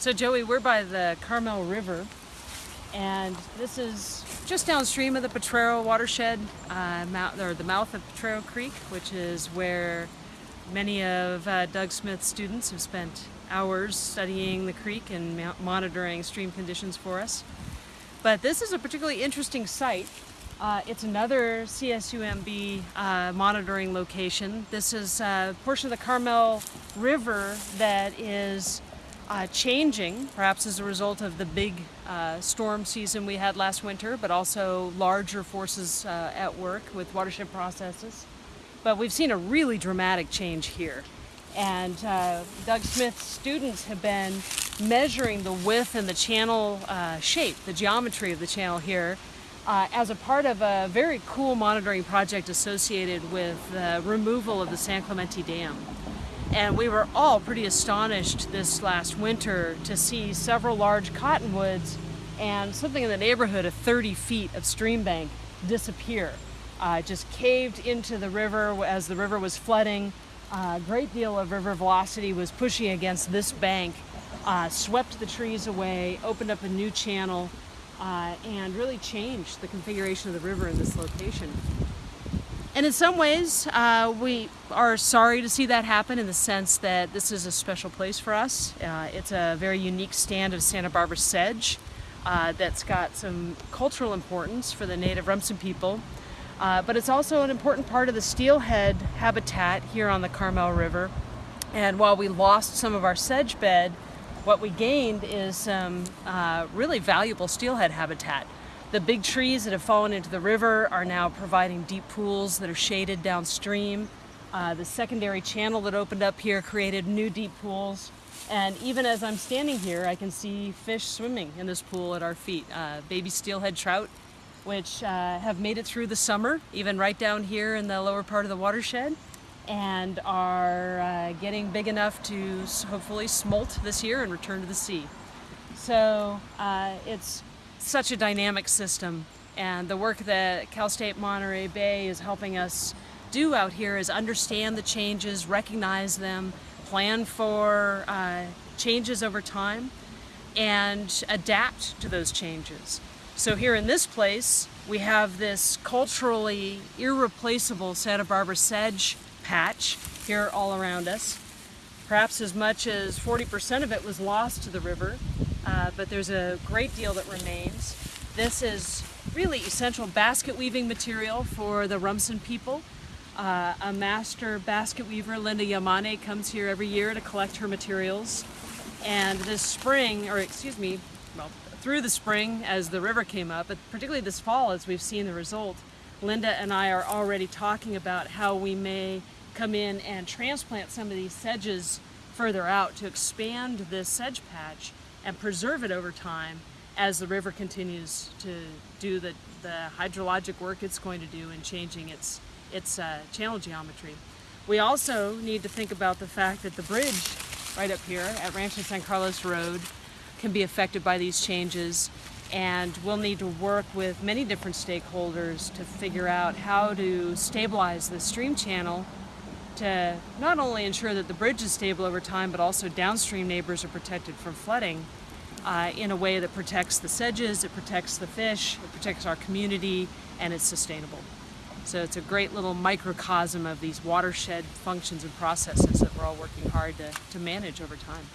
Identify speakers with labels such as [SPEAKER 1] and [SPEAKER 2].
[SPEAKER 1] So Joey, we're by the Carmel River and this is just downstream of the Potrero watershed, uh, or the mouth of Potrero Creek, which is where many of uh, Doug Smith's students have spent hours studying the creek and monitoring stream conditions for us. But this is a particularly interesting site. Uh, it's another CSUMB uh, monitoring location. This is a portion of the Carmel River that is uh, changing, perhaps as a result of the big uh, storm season we had last winter, but also larger forces uh, at work with watershed processes. But we've seen a really dramatic change here. And uh, Doug Smith's students have been measuring the width and the channel uh, shape, the geometry of the channel here, uh, as a part of a very cool monitoring project associated with the removal of the San Clemente Dam. And we were all pretty astonished this last winter to see several large cottonwoods and something in the neighborhood of 30 feet of stream bank disappear. Uh, just caved into the river as the river was flooding. A uh, great deal of river velocity was pushing against this bank, uh, swept the trees away, opened up a new channel, uh, and really changed the configuration of the river in this location. And in some ways, uh, we are sorry to see that happen in the sense that this is a special place for us. Uh, it's a very unique stand of Santa Barbara sedge uh, that's got some cultural importance for the native Rumsen people. Uh, but it's also an important part of the steelhead habitat here on the Carmel River. And while we lost some of our sedge bed, what we gained is some uh, really valuable steelhead habitat. The big trees that have fallen into the river are now providing deep pools that are shaded downstream. Uh, the secondary channel that opened up here created new deep pools. And even as I'm standing here, I can see fish swimming in this pool at our feet. Uh, baby steelhead trout, which uh, have made it through the summer, even right down here in the lower part of the watershed, and are uh, getting big enough to hopefully smolt this year and return to the sea. So uh, it's such a dynamic system and the work that Cal State Monterey Bay is helping us do out here is understand the changes, recognize them, plan for uh, changes over time, and adapt to those changes. So here in this place, we have this culturally irreplaceable Santa Barbara sedge patch here all around us. Perhaps as much as 40% of it was lost to the river, uh, but there's a great deal that remains. This is really essential basket weaving material for the Rumsen people. Uh, a master basket weaver, Linda Yamane, comes here every year to collect her materials. And this spring, or excuse me, well, through the spring as the river came up, but particularly this fall as we've seen the result, Linda and I are already talking about how we may come in and transplant some of these sedges further out to expand this sedge patch and preserve it over time as the river continues to do the, the hydrologic work it's going to do in changing its, its uh, channel geometry. We also need to think about the fact that the bridge right up here at Rancho San Carlos Road can be affected by these changes and we'll need to work with many different stakeholders to figure out how to stabilize the stream channel to not only ensure that the bridge is stable over time, but also downstream neighbors are protected from flooding uh, in a way that protects the sedges, it protects the fish, it protects our community, and it's sustainable. So it's a great little microcosm of these watershed functions and processes that we're all working hard to, to manage over time.